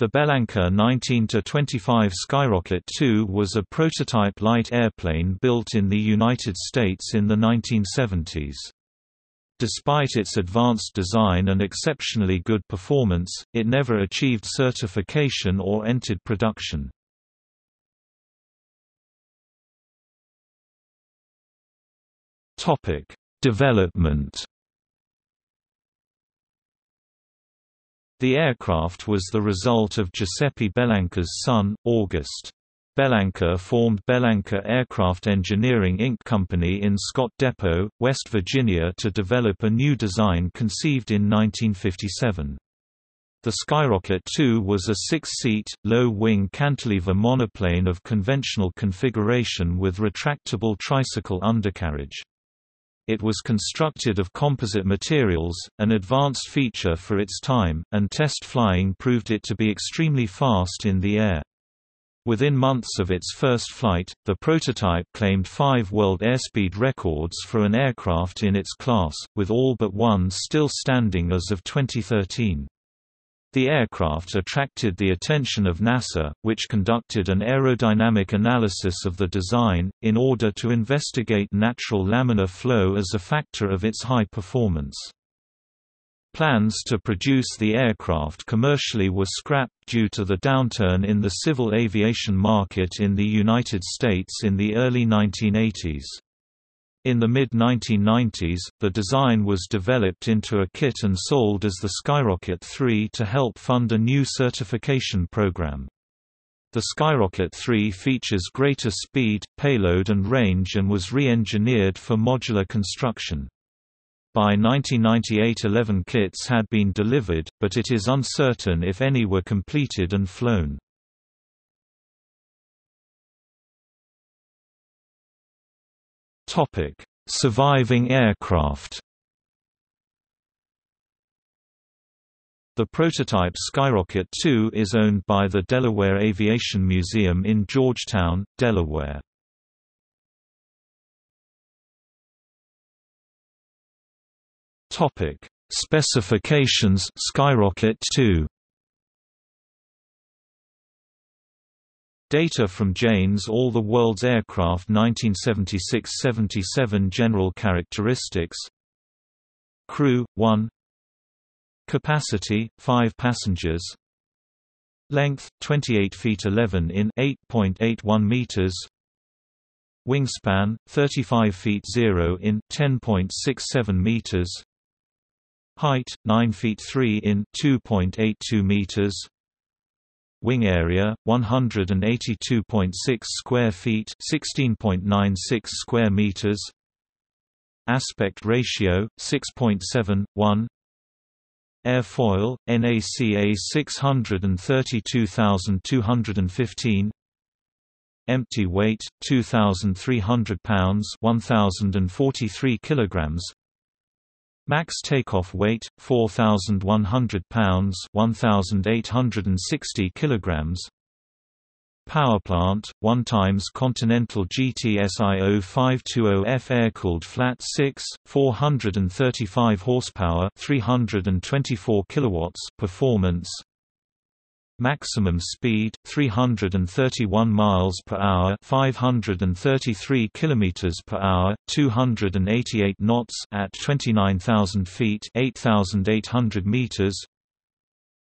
The Bellanca 19-25 Skyrocket II was a prototype light airplane built in the United States in the 1970s. Despite its advanced design and exceptionally good performance, it never achieved certification or entered production. Development The aircraft was the result of Giuseppe Bellanca's son, August. Bellanca formed Bellanca Aircraft Engineering Inc. Company in Scott Depot, West Virginia to develop a new design conceived in 1957. The Skyrocket II was a six-seat, low-wing cantilever monoplane of conventional configuration with retractable tricycle undercarriage. It was constructed of composite materials, an advanced feature for its time, and test flying proved it to be extremely fast in the air. Within months of its first flight, the prototype claimed five world airspeed records for an aircraft in its class, with all but one still standing as of 2013. The aircraft attracted the attention of NASA, which conducted an aerodynamic analysis of the design, in order to investigate natural laminar flow as a factor of its high performance. Plans to produce the aircraft commercially were scrapped due to the downturn in the civil aviation market in the United States in the early 1980s. In the mid-1990s, the design was developed into a kit and sold as the Skyrocket 3 to help fund a new certification program. The Skyrocket 3 features greater speed, payload and range and was re-engineered for modular construction. By 1998 11 kits had been delivered, but it is uncertain if any were completed and flown. Topic: Surviving aircraft. The prototype Skyrocket 2 is owned by the Delaware Aviation Museum in Georgetown, Delaware. Topic: Specifications Skyrocket 2 Data from Jane's All the World's Aircraft 1976–77 General characteristics. Crew, 1 Capacity, 5 passengers. Length, 28 feet 11 in 8.81 meters. Wingspan, 35 feet 0 in 10.67 meters. Height, 9 feet 3 in 2.82 meters Wing area 182.6 square feet, 16.96 square meters. Aspect ratio 6.71. Airfoil NACA 632215. Empty weight 2300 pounds, 1043 kilograms. Max takeoff weight 4100 pounds, 1860 kilograms. Powerplant 1 times Continental GTSI 0520F air-cooled flat 6 435 horsepower 324 kilowatts performance Maximum speed 331 miles per hour, 533 kilometers per hour, 288 knots at 29,000 feet, 8,800 meters.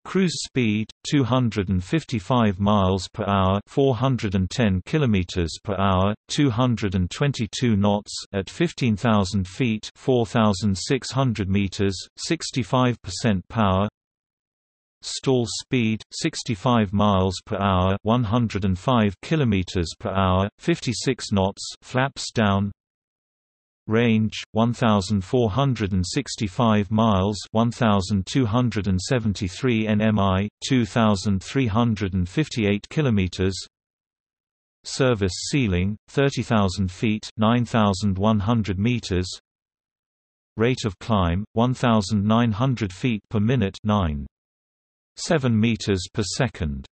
Cruise speed 255 miles per hour, 410 kilometers per hour, 222 knots at 15,000 feet, 4,600 meters, 65% power stall speed 65 miles per hour 105 kilometers per hour 56 knots flaps down. Range 1465 miles 1273 nmi 2358 kilometers. Service ceiling 30000 feet 9100 meters. Rate of climb 1900 feet per minute 9 7 meters per second.